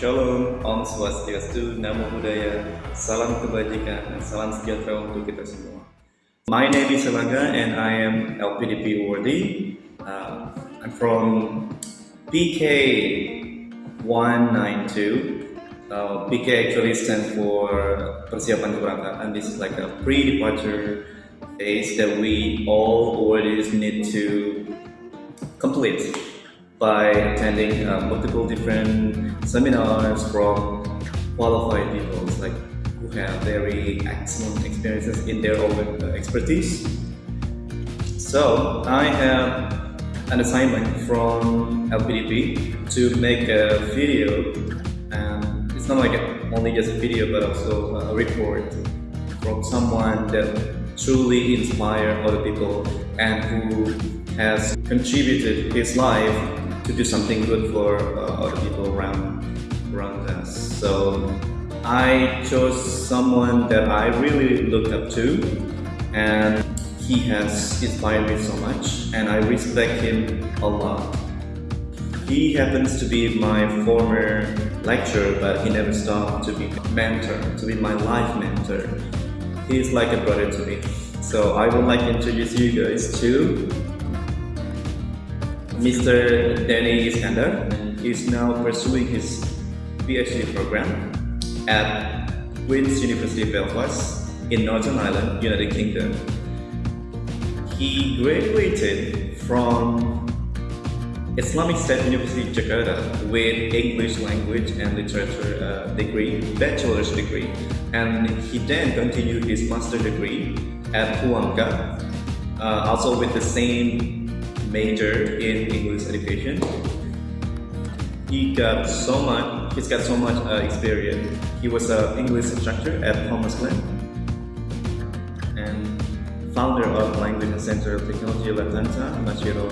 Shalom, Om Swastiastu, Namo Buddhaya, Salam Kebajikan, dan Salam Sejahtera untuk kita semua. My name is Elaga and I am LPDP awardee. Uh, I'm from PK 192. Uh, PK actually stands for Persiapan Keberangkatan. This is like a pre-departure phase that we all awardees need to complete by attending uh, multiple different seminars from qualified people like who have very excellent experiences in their own uh, expertise. So I have an assignment from LPDP to make a video and it's not like only just a video but also a report from someone that truly inspire other people and who has contributed his life to do something good for uh, other people around around us. So I chose someone that I really looked up to and he has inspired me so much and I respect him a lot. He happens to be my former lecturer but he never stopped to be mentor, to be my life mentor. He is like a brother to me. So I would like to introduce you guys to Mr. Danny Iskander is now pursuing his PhD program at Queen's University Belfast in Northern Ireland, United Kingdom. He graduated from Islamic State University Jakarta with English language and literature uh, degree, bachelor's degree, and he then continued his master degree at UHAMKA, uh, also with the same major in English education. He got so much, he's got so much uh, experience. He was an English instructor at Thomas Glen and founder of Language Center of Technology Latanta, Machiro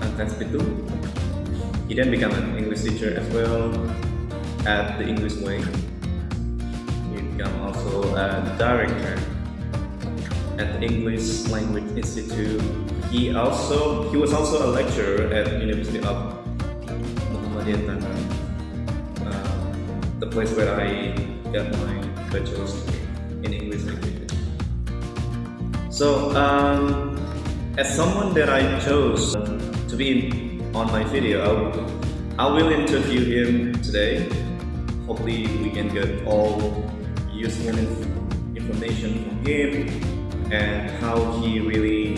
Antaspitu. He then became an English teacher as well at the English Way. He became also a director at the English Language Institute. He also he was also a lecturer at University of Muhammadiyah uh, the place where I got my bachelor's degree in English language. So, um, as someone that I chose to be on my video, I will, I will interview him today. Hopefully, we can get all useful information from him and how he really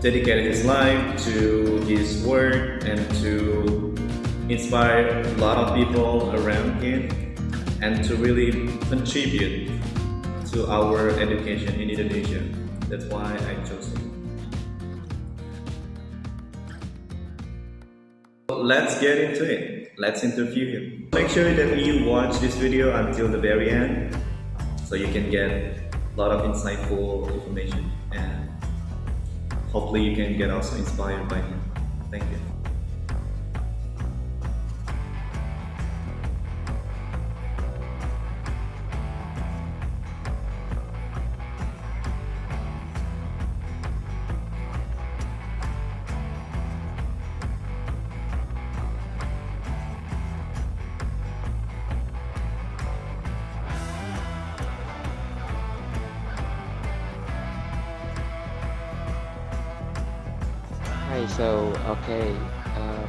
dedicated his life to his work and to inspire a lot of people around him and to really contribute to our education in Indonesia. That's why I chose him. Let's get into it. Let's interview him. Make sure that you watch this video until the very end so you can get lot of insightful information and hopefully you can get also inspired by him. Thank you. Hi, so okay, uh,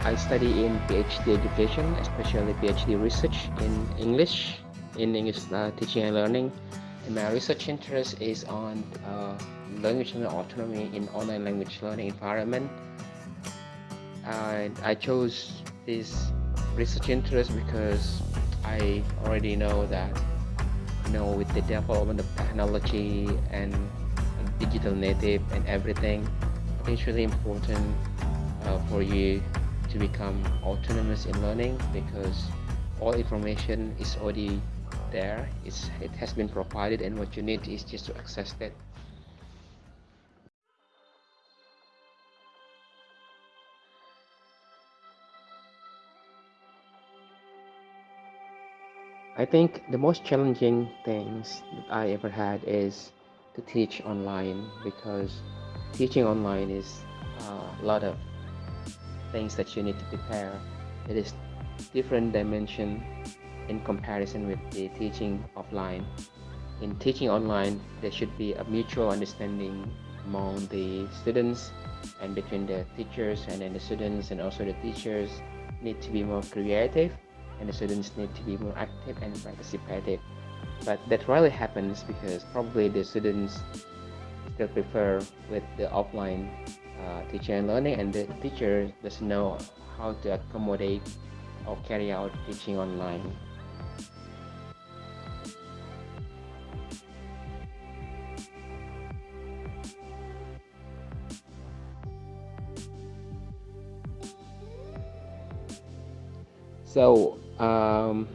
I study in PhD education, especially PhD research in English, in English uh, teaching and learning. And my research interest is on uh, language learning autonomy in online language learning environment. And I chose this research interest because I already know that you know with the development of technology and digital native and everything it's really important uh, for you to become autonomous in learning because all information is already there. It's it has been provided and what you need is just to access it I think the most challenging things that I ever had is to teach online because teaching online is uh, a lot of things that you need to prepare. It is different dimension in comparison with the teaching offline. In teaching online there should be a mutual understanding among the students and between the teachers and then the students and also the teachers need to be more creative and the students need to be more active and participative but that rarely happens because probably the students still prefer with the offline uh, teaching and learning and the teacher doesn't know how to accommodate or carry out teaching online. So um,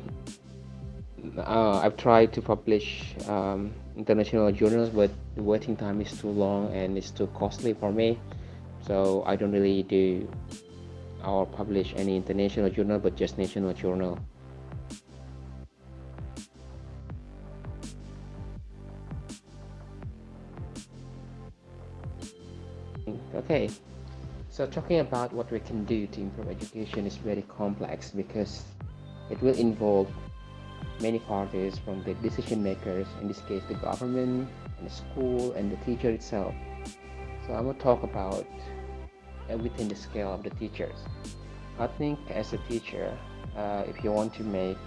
uh, I've tried to publish um, international journals but the waiting time is too long and it's too costly for me. So I don't really do or publish any international journal but just national journal. Okay. So talking about what we can do to improve education is very complex because it will involve many parties from the decision makers, in this case the government and the school and the teacher itself. So I'm to talk about within the scale of the teachers. I think as a teacher, uh, if you want to make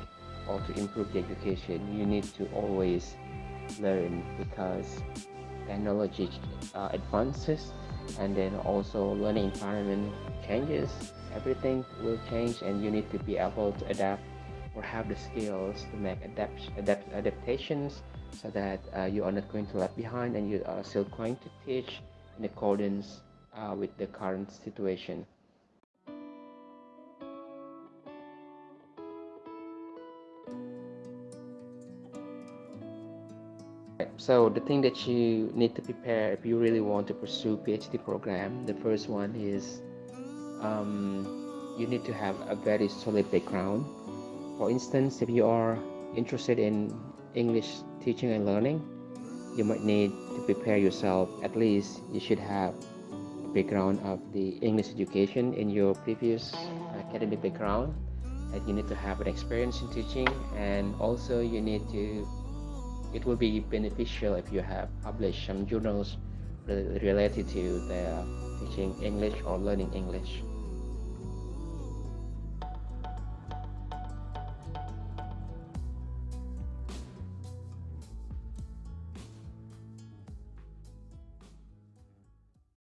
or to improve the education, you need to always learn because technology uh, advances and then also learning environment changes everything will change and you need to be able to adapt or have the skills to make adapt, adapt adaptations so that uh, you are not going to lag behind and you are still going to teach in accordance uh, with the current situation. So the thing that you need to prepare if you really want to pursue PhD program the first one is um, you need to have a very solid background for instance if you are interested in English teaching and learning you might need to prepare yourself at least you should have a background of the English education in your previous academic background and you need to have an experience in teaching and also you need to it will be beneficial if you have published some journals related to the teaching English or learning English.